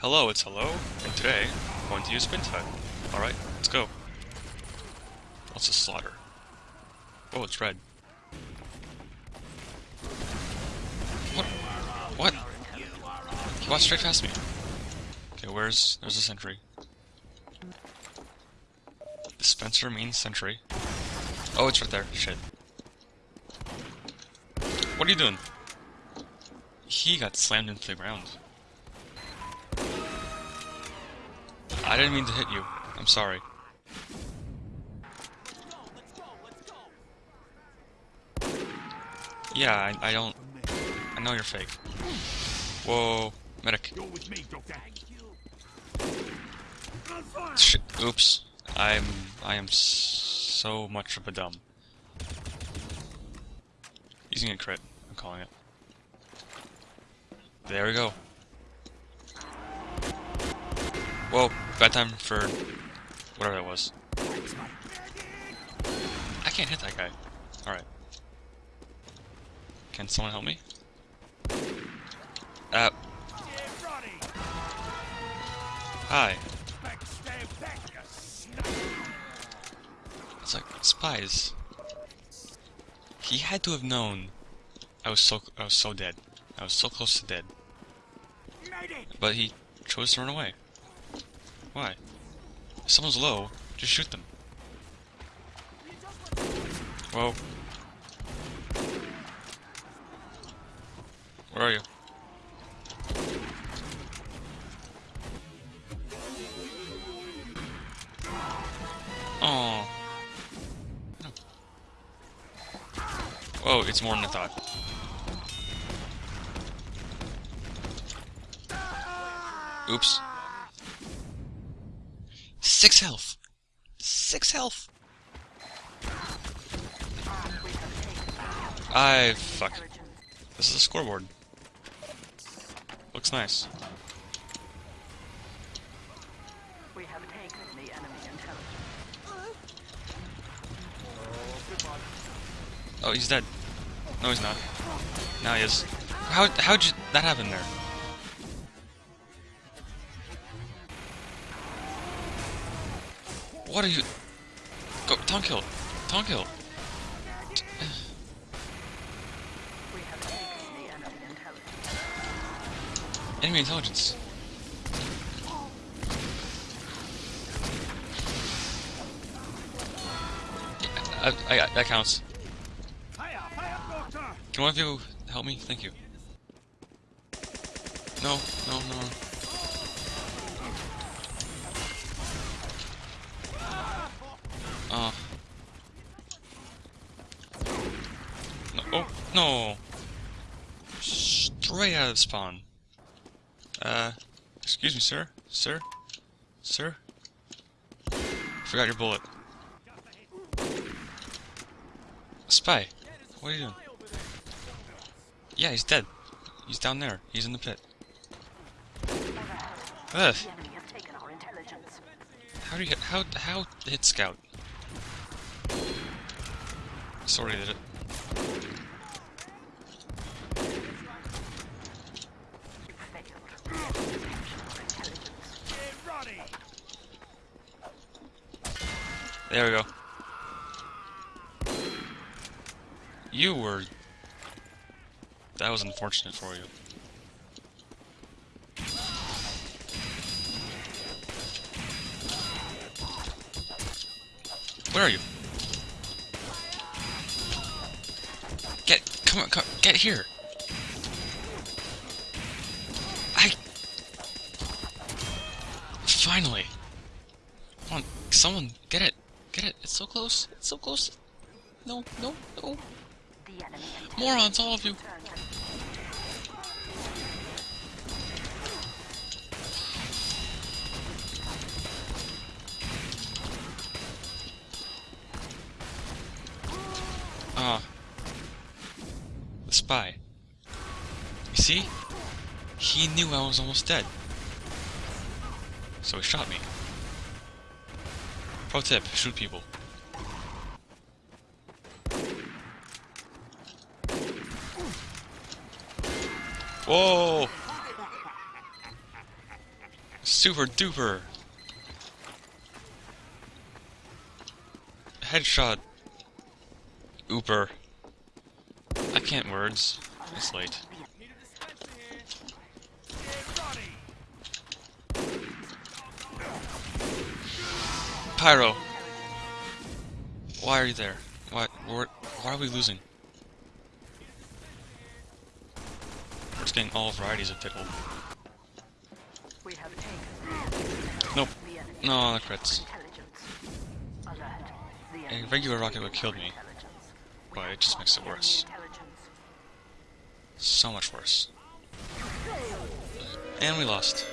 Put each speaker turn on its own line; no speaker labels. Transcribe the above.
Hello, it's hello, and today I'm going to use Spin time. Alright, let's go. What's the slaughter? Oh, it's red. What? What? He walked straight past me. Okay, where's... there's a sentry. Dispenser means sentry. Oh, it's right there. Shit. What are you doing? He got slammed into the ground. Didn't mean to hit you. I'm sorry. Yeah, I, I don't... I know you're fake. Whoa. Medic. Shit. Oops. I'm... I am so much of a dumb. Using a crit. I'm calling it. There we go. Whoa, bad time for whatever that was. I can't hit that guy. Alright. Can someone help me? Uh. Hi. It's like spies. He had to have known I was so I was so dead. I was so close to dead. But he chose to run away. Why? If someone's low, just shoot them. Whoa. Where are you? Oh. Whoa, it's more than I thought. Oops. Six health. Six health. I fuck. This is a scoreboard. Looks nice.
We have taken the enemy intelligence.
Oh, he's dead. No, he's not. Now he is. How how'd you, that happen there? What are you? Go, tongue kill, tongue kill.
We have taken the enemy intelligence.
Enemy. I, I, I- that counts. Can one of you help me? Thank you. No, no, no. Uh. No, oh, no! Straight out of spawn. Uh, excuse me, sir? Sir? Sir? Forgot your bullet. Spy, what are you doing? Yeah, he's dead. He's down there. He's in the pit. Ugh.
The enemy has taken our intelligence.
How do you hit, how, how hit scout? Sorry did it.
You failed. Our intelligence.
There we go. You were... That was unfortunate for you. Where are you? Get, come on, come, get here. I... Finally. Come on, someone, get it. Get it. It's so close. It's so close. No, no, no. Morons, all of you. Ah. The spy. You see? He knew I was almost dead. So he shot me. Pro tip, shoot people. Whoa! Super duper. Headshot. Ooper. I can't words. It's late. Pyro. Why are you there? Why? Why are we losing? We're just getting all varieties of pickle.
We have taken
Nope. No, the crits.
intelligence. Alert. The
A regular rocket would have killed me, but it just makes it worse. So much worse. And we lost.